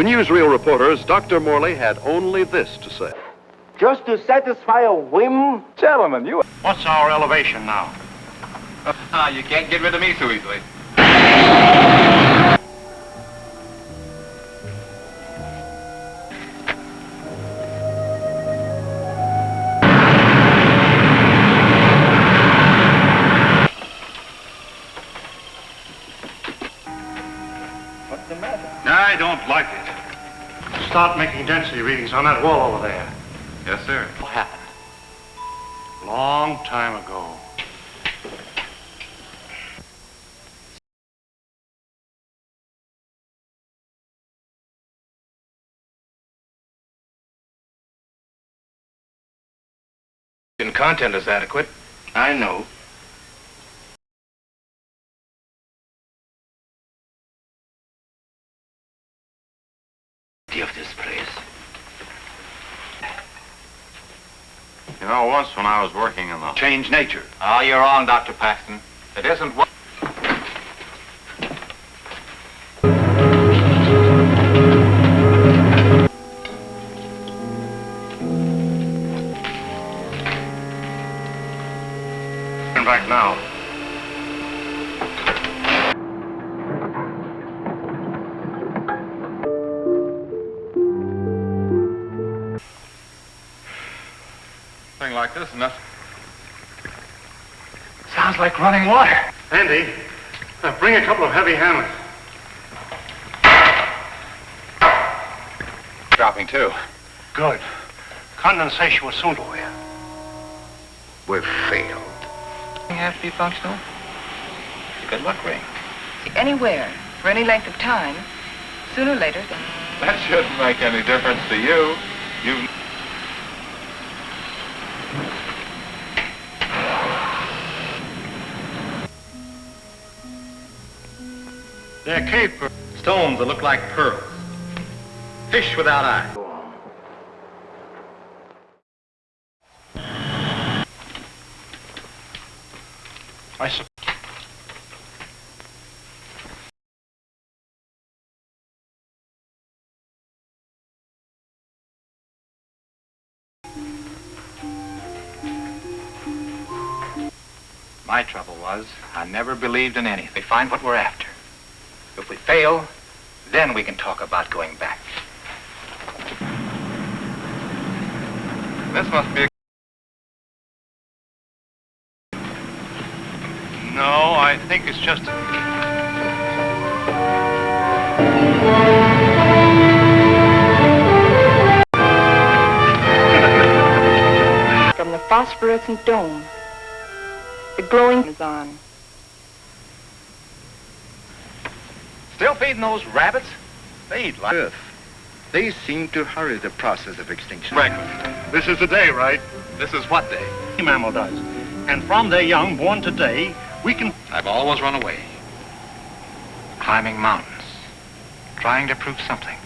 To newsreel reporters, Dr. Morley had only this to say. Just to satisfy a whim? Gentlemen, you... What's our elevation now? Ah, you can't get rid of me so easily. What's the matter? I don't like it. Start making density readings on that wall over there. Yes, sir. What happened? Long time ago. And content is adequate. I know. Of this place. You know, once when I was working in the... Change nature. Oh, you're wrong, Dr. Paxton. It isn't what... Back now. Thing like this, nothing. Sounds like running water. Andy, uh, bring a couple of heavy hammers. Dropping, too. Good. Condensation will soon go here. We've failed. You have to be functional. Good luck, Ray. Anywhere, for any length of time, sooner or later, the That shouldn't make any difference to you. You... They're cave pearls. Stones that look like pearls. Fish without eyes. I sup- My trouble was, I never believed in anything. We find what we're after. If we fail, then we can talk about going back. This must be a... No, I think it's just... from the phosphorescent dome, the glowing is on. Still feeding those rabbits? They eat like... Earth. They seem to hurry the process of extinction. Breakfast. This is the day, right? This is what day? The mammal does. And from their young born today, we can... I've always run away. Climbing mountains. Trying to prove something.